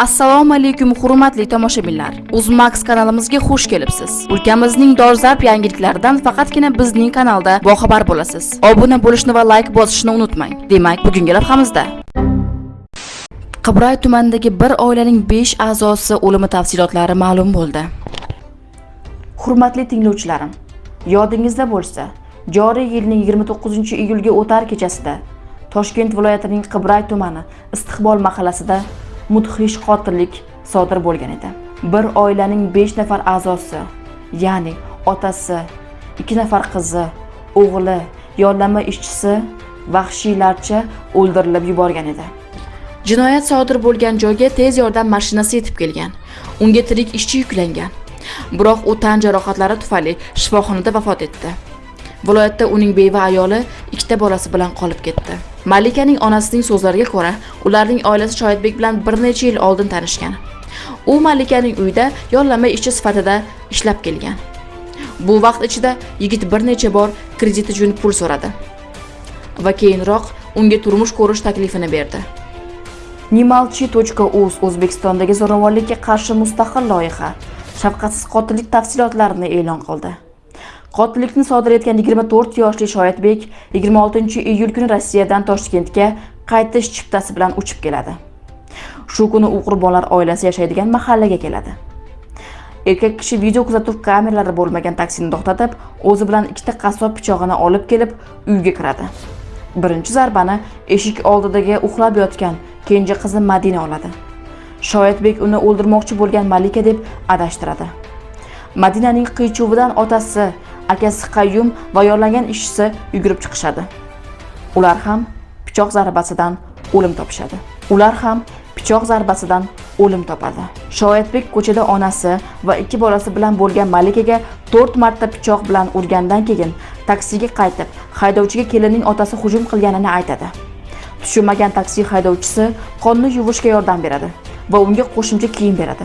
assalomu alaykum hurmatli tomoshabinlar. Uzmax kanalimizga xush kelibsiz. Ulkamizning dolzarb yangiliklaridan faqatgina bizning kanalda boxabar bo'lasiz. Obuna bo'lishni va layk bosishni unutmang. Demak bugungi lavhamizda. Qibray tumanidagi bir oilaning 5 a'zosi o'limi tafsilotlari ma'lum bo'ldi. Hurmatli tinglovchilarim yodingizda bo'lsa joriy yilning 29 iyulga o'tar kechasida toshkent viloyatining qibray tumani istiqbol mahallasida mudhish qotillik sodir bo'lgan edi. Bir oilaning 5 nafar a'zosi ya'ni otasi 2 nafar qizi o'g'li yollanma ishchisi vahshiylarcha o'ldirilib yuborgan edi. Jinoyat sodir bo'lgan joyga tez yordam mashinasi yetib kelgan. Unga tirik ishchi yuklangan. Biroq u tan jarohatlari tufayli shifoxonada vafot etdi. Viloyatda uning beva ayoli ikkita bolasi bilan qolib ketdi. Malikaning onasining so'zlariga ko'ra ularning oilasi shoyatbek bilan bir necha yil oldin tanishgan. U malikaning uyida yollanma ishchi sifatida ishlab kelgan. Bu vaqt ichida yigit bir necha bor kredit uchun pul so'radi va keyinroq unga turmush ko'rish taklifini berdi. Nimalchi.uz o'zbekistondagi zo'ravonlikka qarshi mustaqil loyiha shafqatsiz qotillik tafsilotlarini e'lon qildi. Qotillikni sodir etgan 24 yoshli shoyatbek 26 iyul kuni rossiyadan toshkentga qaytish chiptasi bilan uchib keladi. Shu kuni u qurbonlar oilasi yashaydigan mahallaga keladi. Erkak kishi video kuzatuv kameralari bo'lmagan taksini to'xtatib o'zi bilan ikkita qassob pichog'ini olib kelib uyga kiradi. Birinchi zarbani eshik oldidagi uxlab yotgan kenja qizi madina oladi. Shoyatbek uni o'ldirmoqchi bo'lgan malika deb adashtiradi. Madinaning qiychuvidan otasi akasi qayyum va yollangan ishchisi yugurib chiqishadi. Ular ham pichoq zarbasidan o'lim topishadi. Ular ham pichoq zarbasidan o'lim topadi. Shoyatbek ko'chada onasi va ikki bolasi bilan bo'lgan malikaga to'rt marta pichoq bilan urgandan keyin taksiga qaytib haydovchiga kelinning otasi hujum qilganini aytadi. Tushunmagan taksi haydovchisi qonni yuvishga yordam beradi va unga qo'shimcha kiyim beradi.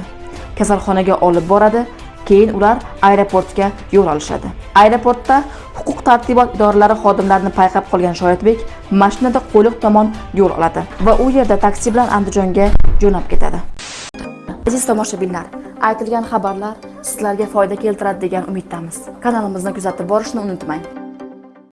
Kasalxonaga olib boradi keyin ular aeroportga yo'l olishadi. Aeroportda huquq tartibot idoralari xodimlarini payqab qolgan shoyatbek mashinada qo'liq tomon yo'l oladi va u yerda taksi bilan andijonga jo'nab ketadi. Aziz tomoshabinlar aytilgan xabarlar sizlarga foyda keltiradi degan umiddamiz. Kanalimizni kuzatib borishni unutmang.